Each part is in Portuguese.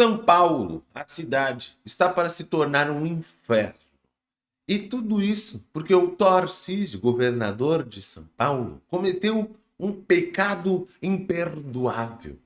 São Paulo, a cidade, está para se tornar um inferno. E tudo isso porque o Tarcísio, governador de São Paulo, cometeu um pecado imperdoável.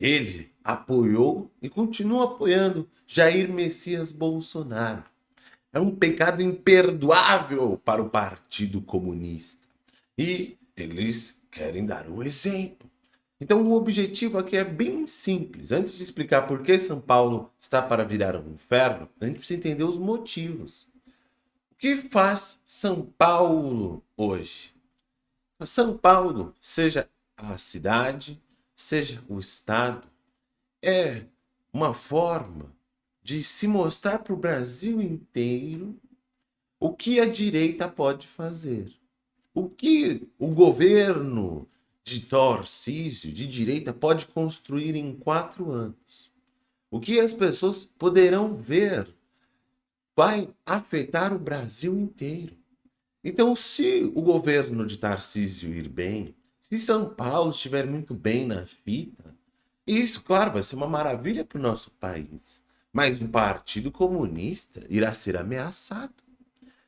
Ele apoiou e continua apoiando Jair Messias Bolsonaro. É um pecado imperdoável para o Partido Comunista. E eles querem dar o exemplo. Então o objetivo aqui é bem simples. Antes de explicar por que São Paulo está para virar um inferno, a gente precisa entender os motivos. O que faz São Paulo hoje? São Paulo, seja a cidade, seja o estado, é uma forma de se mostrar para o Brasil inteiro o que a direita pode fazer. O que o governo de Tarcísio, de direita, pode construir em quatro anos. O que as pessoas poderão ver vai afetar o Brasil inteiro. Então, se o governo de Tarcísio ir bem, se São Paulo estiver muito bem na fita, isso, claro, vai ser uma maravilha para o nosso país. Mas o Partido Comunista irá ser ameaçado.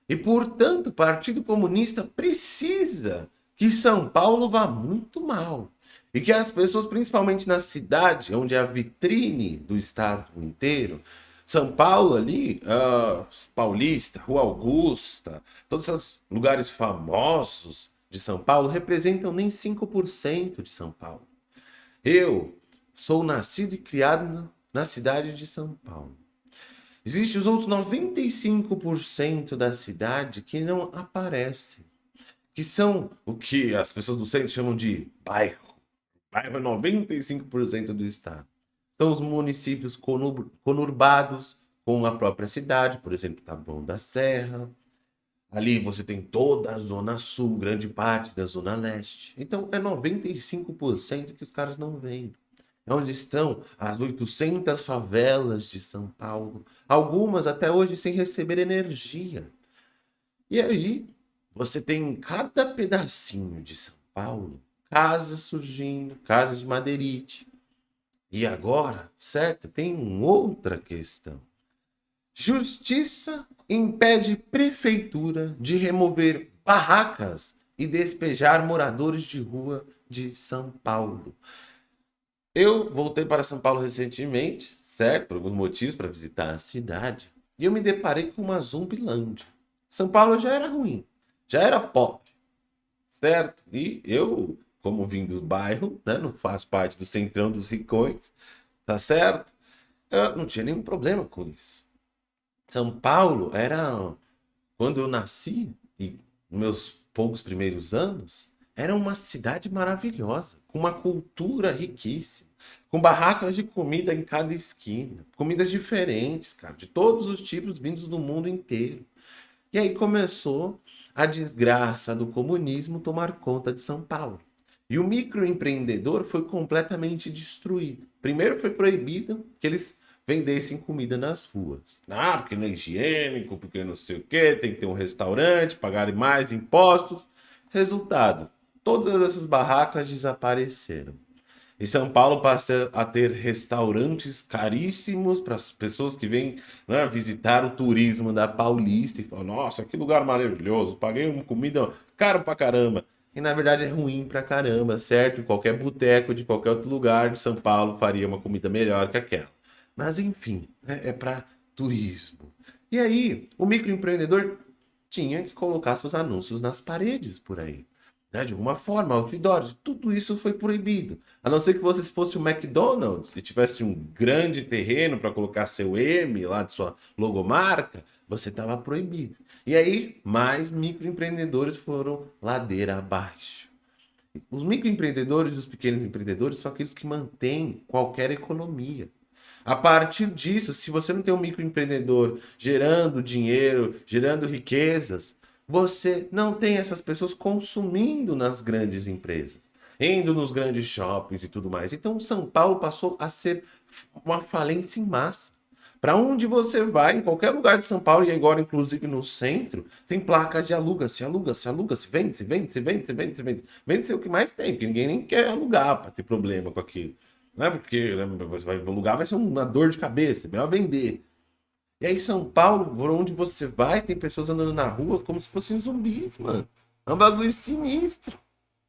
E, portanto, o Partido Comunista precisa que São Paulo vá muito mal. E que as pessoas, principalmente na cidade, onde é a vitrine do estado inteiro, São Paulo ali, uh, Paulista, Rua Augusta, todos esses lugares famosos de São Paulo representam nem 5% de São Paulo. Eu sou nascido e criado na cidade de São Paulo. Existem os outros 95% da cidade que não aparecem que são o que as pessoas do centro chamam de bairro. Bairro é 95% do estado. São os municípios conurbados com a própria cidade, por exemplo, Taboão da Serra. Ali você tem toda a zona sul, grande parte da zona leste. Então é 95% que os caras não veem. É onde estão as 800 favelas de São Paulo, algumas até hoje sem receber energia. E aí, você tem em cada pedacinho de São Paulo casas surgindo, casas de madeirite. E agora, certo, tem outra questão. Justiça impede prefeitura de remover barracas e despejar moradores de rua de São Paulo. Eu voltei para São Paulo recentemente, certo? Por alguns motivos, para visitar a cidade. E eu me deparei com uma zumbilândia. São Paulo já era ruim já era pop, certo? E eu, como vim do bairro, né, não faço parte do centrão dos ricões, tá certo? Eu não tinha nenhum problema com isso. São Paulo era, quando eu nasci, e meus poucos primeiros anos, era uma cidade maravilhosa, com uma cultura riquíssima, com barracas de comida em cada esquina, comidas diferentes, cara, de todos os tipos vindos do mundo inteiro. E aí começou a desgraça do comunismo tomar conta de São Paulo. E o microempreendedor foi completamente destruído. Primeiro foi proibido que eles vendessem comida nas ruas. Ah, porque não é higiênico, porque não sei o quê, tem que ter um restaurante, pagar mais impostos. Resultado, todas essas barracas desapareceram. E São Paulo passa a ter restaurantes caríssimos para as pessoas que vêm né, visitar o turismo da Paulista e falam, nossa, que lugar maravilhoso, paguei uma comida caro pra caramba. E na verdade é ruim pra caramba, certo? Qualquer boteco de qualquer outro lugar de São Paulo faria uma comida melhor que aquela. Mas enfim, né, é para turismo. E aí, o microempreendedor tinha que colocar seus anúncios nas paredes por aí né, de alguma forma, outdoors, tudo isso foi proibido. A não ser que você fosse o McDonald's e tivesse um grande terreno para colocar seu M lá de sua logomarca, você estava proibido. E aí, mais microempreendedores foram ladeira abaixo. Os microempreendedores e os pequenos empreendedores são aqueles que mantêm qualquer economia. A partir disso, se você não tem um microempreendedor gerando dinheiro, gerando riquezas, você não tem essas pessoas consumindo nas grandes empresas, indo nos grandes shoppings e tudo mais. Então, São Paulo passou a ser uma falência em massa. Para onde você vai, em qualquer lugar de São Paulo, e agora inclusive no centro, tem placas de aluga-se, aluga-se, aluga-se, vende-se, vende-se, vende-se, vende-se, vende-se. Vende-se o que mais tem, porque ninguém nem quer alugar para ter problema com aquilo. né? Porque né, você vai lugar vai ser uma dor de cabeça, é melhor vender. E aí São Paulo, por onde você vai, tem pessoas andando na rua como se fossem zumbis, mano. É um bagulho sinistro.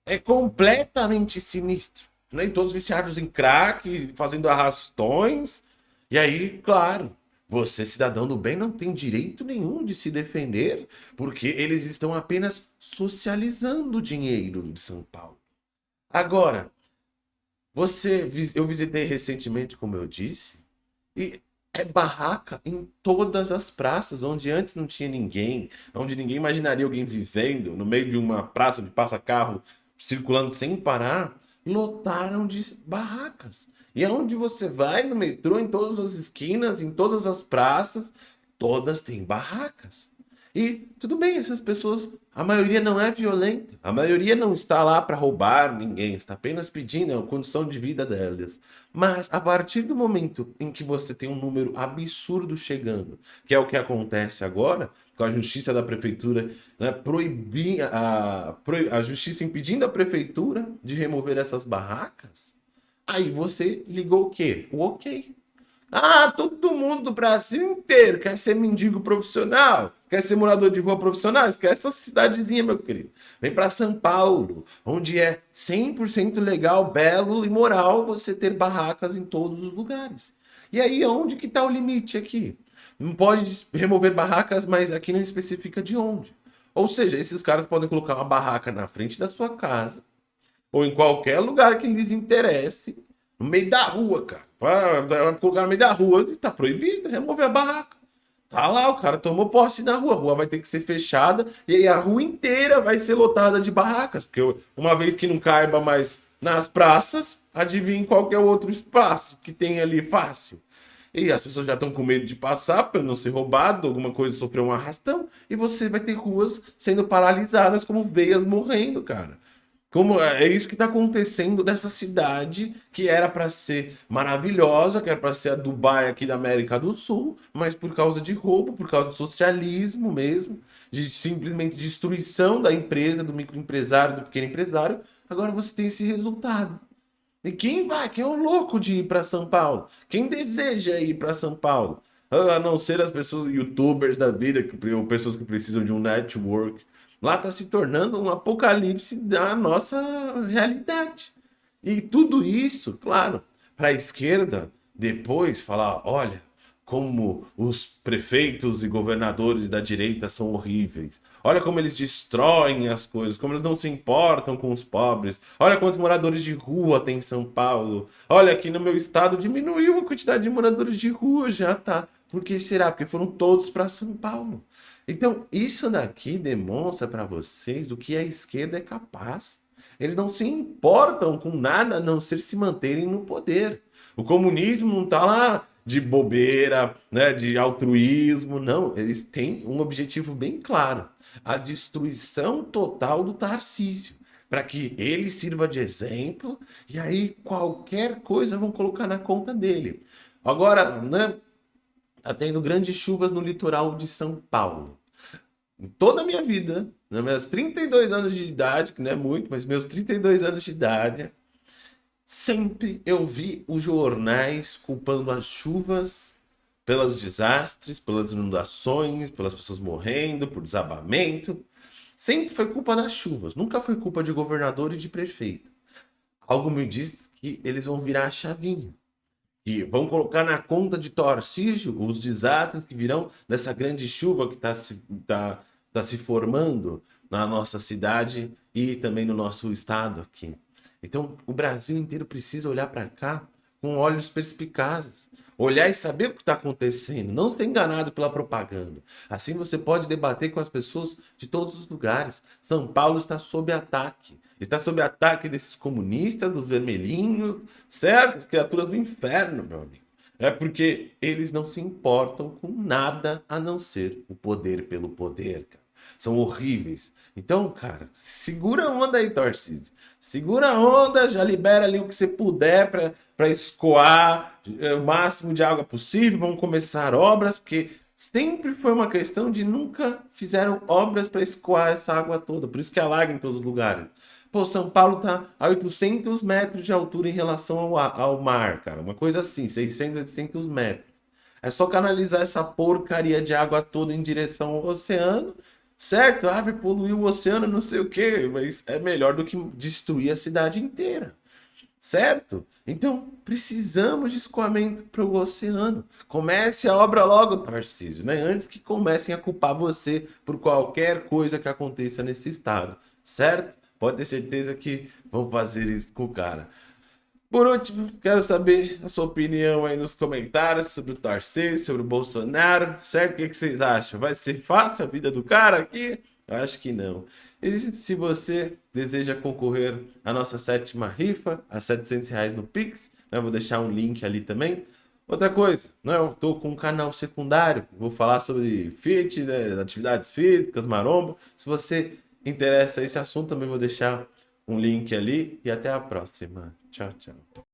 É completamente sinistro. Né? todos viciados em crack, fazendo arrastões. E aí, claro, você, cidadão do bem, não tem direito nenhum de se defender, porque eles estão apenas socializando o dinheiro de São Paulo. Agora, você, eu visitei recentemente, como eu disse, e é barraca em todas as praças, onde antes não tinha ninguém, onde ninguém imaginaria alguém vivendo no meio de uma praça de passa-carro circulando sem parar, lotaram de barracas. E aonde você vai no metrô, em todas as esquinas, em todas as praças, todas têm barracas. E tudo bem, essas pessoas, a maioria não é violenta, a maioria não está lá para roubar ninguém, está apenas pedindo a condição de vida delas. Mas a partir do momento em que você tem um número absurdo chegando, que é o que acontece agora, com a justiça da prefeitura né, proibir a, a justiça impedindo a prefeitura de remover essas barracas, aí você ligou o quê? O ok. Ah, todo mundo do Brasil inteiro quer ser mendigo profissional, quer ser morador de rua profissional, esquece essa cidadezinha, meu querido. Vem para São Paulo, onde é 100% legal, belo e moral você ter barracas em todos os lugares. E aí, onde que está o limite aqui? Não pode remover barracas, mas aqui não especifica de onde. Ou seja, esses caras podem colocar uma barraca na frente da sua casa, ou em qualquer lugar que lhes interesse, no meio da rua, cara. Vai colocar no meio da rua e tá proibido remover a barraca. Tá lá, o cara tomou posse na rua. A rua vai ter que ser fechada e a rua inteira vai ser lotada de barracas. Porque uma vez que não caiba mais nas praças, adivinha qualquer outro espaço que tem ali fácil. E as pessoas já estão com medo de passar para não ser roubado, alguma coisa sofrer um arrastão, e você vai ter ruas sendo paralisadas como veias morrendo, cara. Como é, é isso que está acontecendo nessa cidade que era para ser maravilhosa, que era para ser a Dubai aqui da América do Sul, mas por causa de roubo, por causa do socialismo mesmo, de simplesmente destruição da empresa, do microempresário, do pequeno empresário, agora você tem esse resultado. E quem vai? Quem é o louco de ir para São Paulo? Quem deseja ir para São Paulo? A não ser as pessoas, youtubers da vida, pessoas que precisam de um network. Lá está se tornando um apocalipse da nossa realidade. E tudo isso, claro, para a esquerda depois falar, olha, como os prefeitos e governadores da direita são horríveis. Olha como eles destroem as coisas, como eles não se importam com os pobres. Olha quantos moradores de rua tem em São Paulo. Olha, aqui no meu estado diminuiu a quantidade de moradores de rua, já tá. Por que será? Porque foram todos para São Paulo. Então, isso daqui demonstra para vocês do que a esquerda é capaz. Eles não se importam com nada a não ser se manterem no poder. O comunismo não está lá de bobeira, né, de altruísmo, não. Eles têm um objetivo bem claro: a destruição total do Tarcísio, para que ele sirva de exemplo e aí qualquer coisa vão colocar na conta dele. Agora, né, tá tendo grandes chuvas no litoral de São Paulo. Em toda a minha vida, nos meus 32 anos de idade, que não é muito, mas meus 32 anos de idade, Sempre eu vi os jornais culpando as chuvas pelos desastres, pelas inundações, pelas pessoas morrendo, por desabamento. Sempre foi culpa das chuvas, nunca foi culpa de governador e de prefeito. Algo me diz que eles vão virar a chavinha. E vão colocar na conta de Torcígio os desastres que virão dessa grande chuva que está se, tá, tá se formando na nossa cidade e também no nosso estado aqui. Então, o Brasil inteiro precisa olhar para cá com olhos perspicazes. Olhar e saber o que está acontecendo, não ser enganado pela propaganda. Assim você pode debater com as pessoas de todos os lugares. São Paulo está sob ataque. Está sob ataque desses comunistas, dos vermelhinhos, certo? As criaturas do inferno, meu amigo. É porque eles não se importam com nada a não ser o poder pelo poder, cara são horríveis. Então, cara, segura a onda aí, Tarcísio. Segura a onda, já libera ali o que você puder para escoar é, o máximo de água possível. Vamos começar obras, porque sempre foi uma questão de nunca fizeram obras para escoar essa água toda. Por isso que alaga em todos os lugares. Pô, São Paulo tá a 800 metros de altura em relação ao, ao mar, cara. Uma coisa assim, 600, 800 metros. É só canalizar essa porcaria de água toda em direção ao oceano, certo? Ah, vai poluir o oceano, não sei o quê, mas é melhor do que destruir a cidade inteira, certo? Então, precisamos de escoamento para o oceano. Comece a obra logo, Tarcísio, né? Antes que comecem a culpar você por qualquer coisa que aconteça nesse estado, certo? Pode ter certeza que vão fazer isso com o cara. Por último, quero saber a sua opinião aí nos comentários sobre o Tarcísio, sobre o Bolsonaro, certo? O que, que vocês acham? Vai ser fácil a vida do cara aqui? Acho que não. E se você deseja concorrer à nossa sétima rifa, a 700 reais no Pix, né? vou deixar um link ali também. Outra coisa, né? eu estou com um canal secundário, vou falar sobre fit, né? atividades físicas, maromba. Se você interessa esse assunto, também vou deixar um link ali e até a próxima. Tchau, tchau.